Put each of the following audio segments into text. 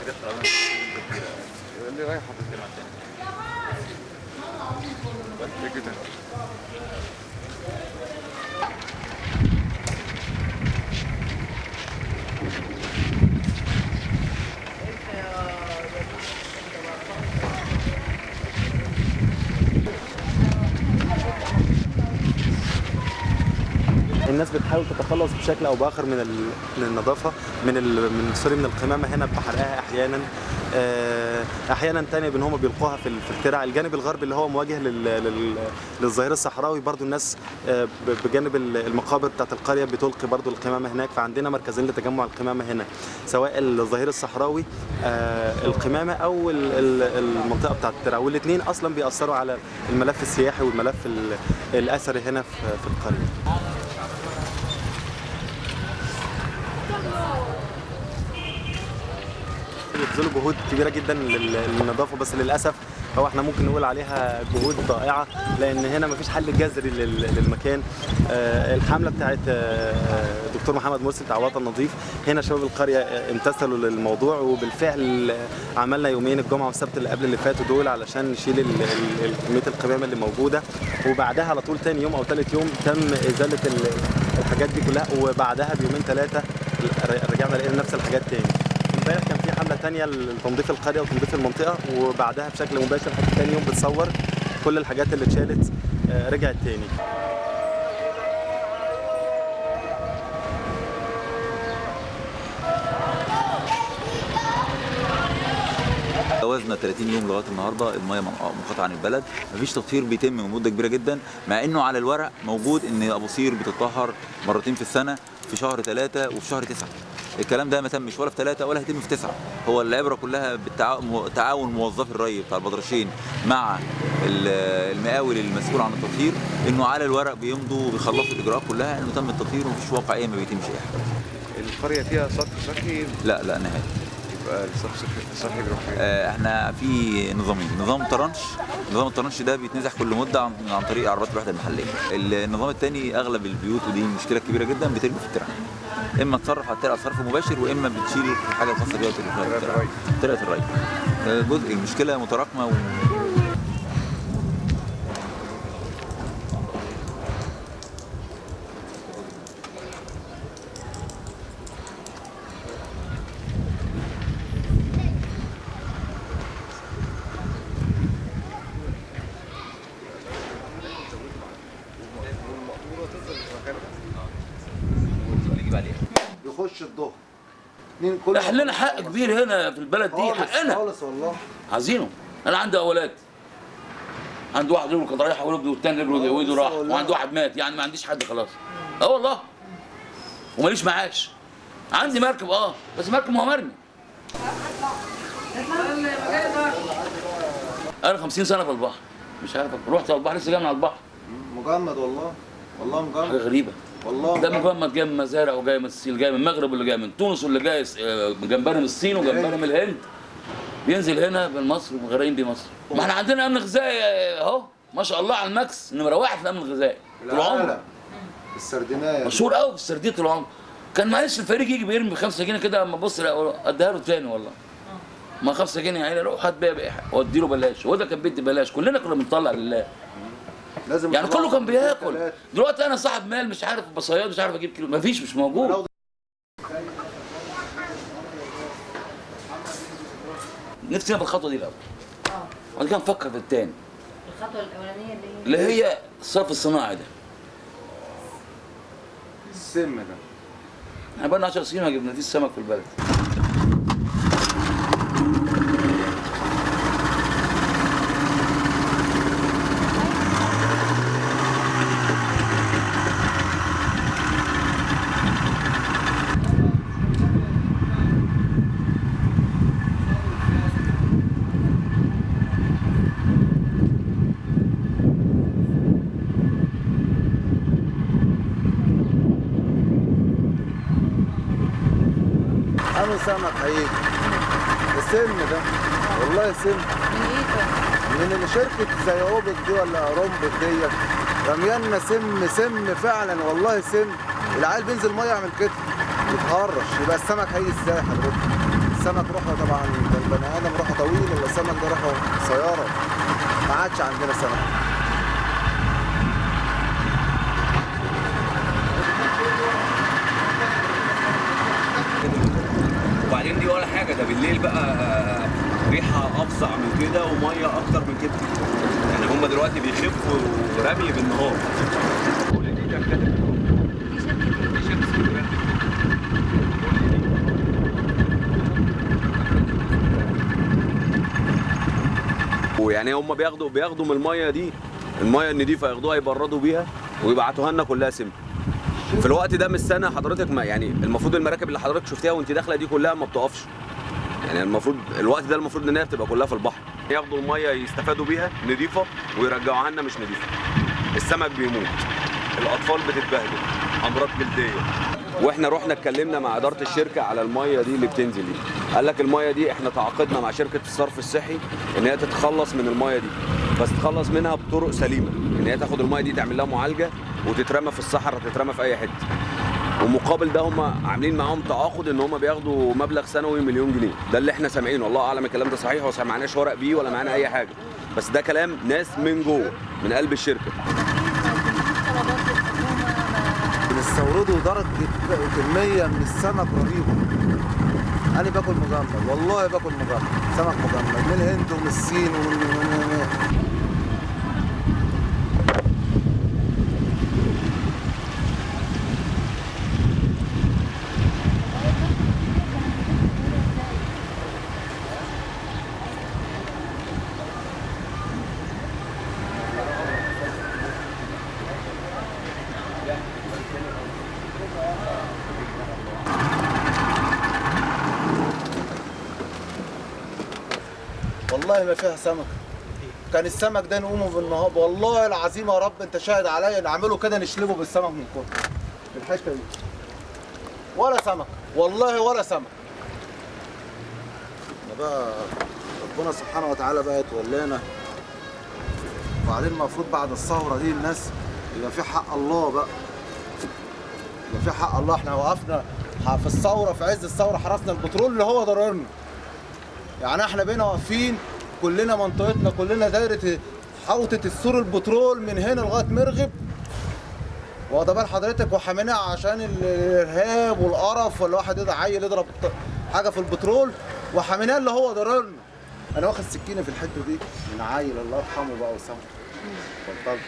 حاجات تعبانه كتيره اللي رايحه بتجمع تاني بس كده الناس بتحاول تتخلص بشكل أو بآخر من. من النظافة من. من سوري من القمامة هنا بحرقها أحيانا آه، أحيانا تاني بإن هم بيلقوها في ال- في الترع الجانب الغربي اللي هو مواجه لل... لل... للظهير الصحراوي برضو الناس آه، بجانب ال- المقابر بتاعت القرية بتلقي برضو القمامة هناك فعندنا مركزين لتجمع القمامة هنا سواء الظهير الصحراوي آه، القمامة أو ال- ال- المنطقة بتاعت الترع والاثنين أصلا بيأثروا على الملف السياحي والملف ال- الأثري هنا في القرية بيبذلوا جهود كبيرة جدا لل- للنظافة بس للأسف هو إحنا ممكن نقول عليها جهود ضائعة لأن هنا مفيش حل جذري لل- للمكان. آه، الحملة بتاعت آه، دكتور محمد مرسي بتاع وطن نظيف هنا شباب القرية امتثلوا للموضوع وبالفعل عملنا يومين الجمعة والسبت اللي قبل اللي فاتوا دول علشان نشيل كمية القمامه اللي موجودة. وبعدها على طول تاني يوم أو ثالث يوم تم إزالة ال- الحاجات دي كلها وبعدها بيومين ثلاثة رجعنا لقينا نفس الحاجات تاني. امبارح كان في حملة تانية لتنظيف القرية وتنظيف المنطقة وبعدها بشكل مباشر حتى تاني يوم بتصور كل الحاجات اللي اتشالت آه، رجعت تاني. جوازنا 30 يوم لغاية النهارده المية منقطعة عن البلد. مفيش تطهير بيتم من مده كبيرة جدا مع إنه على الورق موجود إن أبو قير بتطهر مرتين في السنة في شهر ثلاثة وفي شهر تسعة. الكلام ده ما تمش ولا في ثلاثة ولا هيتم في تسعة. هو العبرة كلها بالتعاون موظفي الري بتاع البدرشين مع ال- المقاول المسؤول عن التطهير إنه على الورق بيمضوا وبيخلصوا الإجراءات كلها إنه تم التطهير ومفيش واقعيه ما بيتمش اي حاجة القرية فيها صرف صحي لا لا نهائي. يبقى الصرف الصحي- بيروح فين؟ آه، إحنا في نظامين. نظام طرنش. نظام الطرنش ده بيتنزح كل مدة عن, عن طريق عربات الوحدة المحلية. النظام الثاني أغلب البيوت ودي مشكلة كبيرة جدا بترمي في الترعه إما تصرف على الترعه صرف مباشر وإما بتشيل الحاجة الخاصه بيها الترعه الري. طريقة الري آه، جزء المشكلة متراكمة و... يخش الظهر كل إحنا لنا حق كبير هنا في البلد دي حقنا. خالص والله. عايزينه. أنا عندي أولاد. عندي واحد رجله كانت رايحه ورجله والتاني رجله وايده راح. وعندي واحد مات. يعني ما عنديش حد خلاص. آه والله. وماليش معاش. عندي مركب آه. بس مركب مرمي أنا 50 سنة في البحر. مش عارف رحت على البحر لسه جاي من على البحر. مجمد والله. والله حاجة مجمد غريبة. والله. ده مجمد. جاي من مزارع وجاي من الصين جاي من المغرب واللي جاي من تونس واللي جاي آه، جمبري من الصين وجمبري من الهند. بينزل هنا من مصر ومغرقين بيه مصر. ما إحنا عندنا امن غذائي اهو ما شاء الله على الماكس نمرة واحد في الامن الغذائي طول عمره السردينايه مشهور قوي في السردية طول عمره كان معلش الفريق يجي بيرمي بخمسة جنيه كده أما ابص أديها له تاني والله. ما خمسة جنيه يعني روح هات بيها بقى وادي له بلاش وده كان بيدي بلاش. كلنا كنا بنطلع لله. لازم يعني كله كان بياكل. دلوقتي أنا صاحب مال مش عارف بصياد مش عارف أجيب كيلو. مفيش مش موجود. نفسنا في الخطوة دي الأول. وبعد كده نفكر في التاني. الخطوة الأولانية اللي هي اللي هي الصرف الصناعي ده. السم ده. إحنا بقالنا 10 سنين ما جبنا فيه السمك في البلد. سمك هيجي السم ده والله سم من إيه طيب؟ من اللي شركة زي أوبك دي ولا رومبك ديت رميانا سم سم فعلا والله سم. العيال بينزل مية يعمل كده. يتهرش. يبقى السمك هيجي إزاي حضرتك؟ السمك روحه طبعا ده البني آدم روحه طويل ولا السمك ده روحه قصيره ما عادش عندنا سمك وبعدين دي ولا حاجة ده بالليل بقى ريحة أفظع من كده ومية أكتر من كده. يعني هم دلوقتي بيخفوا رمي بالنهار. ويعني هم بياخدوا بياخدوا من المية دي المية النضيفة ياخدوها يبردوا بيها ويبعتوها لنا كلها سم. في الوقت ده من السنة حضرتك ما يعني المفروض المراكب اللي حضرتك شفتيها وانت داخلة دي كلها ما بتقفش. يعني المفروض الوقت ده المفروض إن هي بتبقى كلها في البحر. ياخدوا المية يستفادوا بيها نضيفة ويرجعوها لنا مش نضيفة. السمك بيموت. الأطفال بتتبهدل. أمراض جلدية. وإحنا رحنا اتكلمنا مع إدارة الشركة على المية دي اللي بتنزل دي. قال لك المية دي إحنا تعاقدنا مع شركة الصرف الصحي إن هي تتخلص من المية دي. بس تتخلص منها بطرق سليمة. إن هي تاخد المية دي تعمل لها معالجة وتترمى في الصحراء تترمى في أي حتة. ومقابل ده هم عاملين معاهم تعاقد إن هم بياخدوا مبلغ سنوي مليون جنيه. ده اللي إحنا سامعينه. الله أعلم الكلام ده صحيح ولا معناش ورق بيه ولا معانا أي حاجة. بس ده كلام ناس من جوه من قلب الشركة. بنستوردوا درجة كمية من السمك رهيبة. أنا باكل مجمد والله باكل مجمد سمك مجمد من الهند ومن الصين ومن من من والله ما فيها سمك. كان السمك ده نقومه بالنهار والله العظيم يا رب انت شاهد عليا نعمله كده نشلبه بالسمك من كتر الحته دي. ولا سمك. والله ولا سمك. إحنا بقى ربنا سبحانه وتعالى بقى يتولانا. وبعدين المفروض بعد الثورة دي الناس يبقى في حق الله بقى. يبقى في حق الله. إحنا وقفنا في الثورة في عز الثورة حرسنا البترول اللي هو ضررنا. يعني إحنا بقينا واقفين كلنا منطقتنا كلنا دايرة حوطة السور البترول من هنا لغاية مرغب. واخد بال حضرتك؟ وحامينها عشان الإرهاب والقرف ولا واحد يضرب عيل يضرب حاجة في البترول. وحامينها اللي هو ضررنا. أنا واخد سكينة في الحتة دي من عيل الله يرحمه بقى وسامحه اتفضل.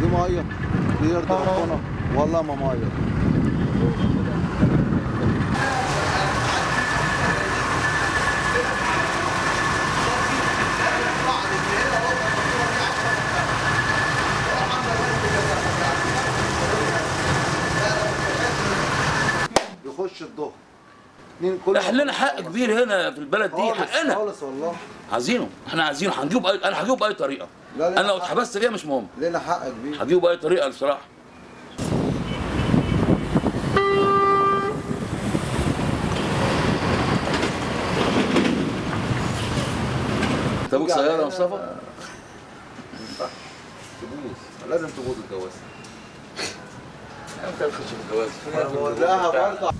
دي مية دي يرضي ربنا. والله ما مية يخش الظهر اتنين كل إحنا لنا حق كبير هنا في البلد دي خالص حقنا. خالص والله. عايزينه. إحنا عايزينه. هنجيبه بأي... أنا هجيبه بأي طريقة. لا، أنا لو. اتحبست فيها مش مهم. لنا حق كبير. هجيبه بأي طريقة بصراحة. طب سيارة يا مصطفى؟ لازم تبوظ الجواز. انت تخش الجواز برضه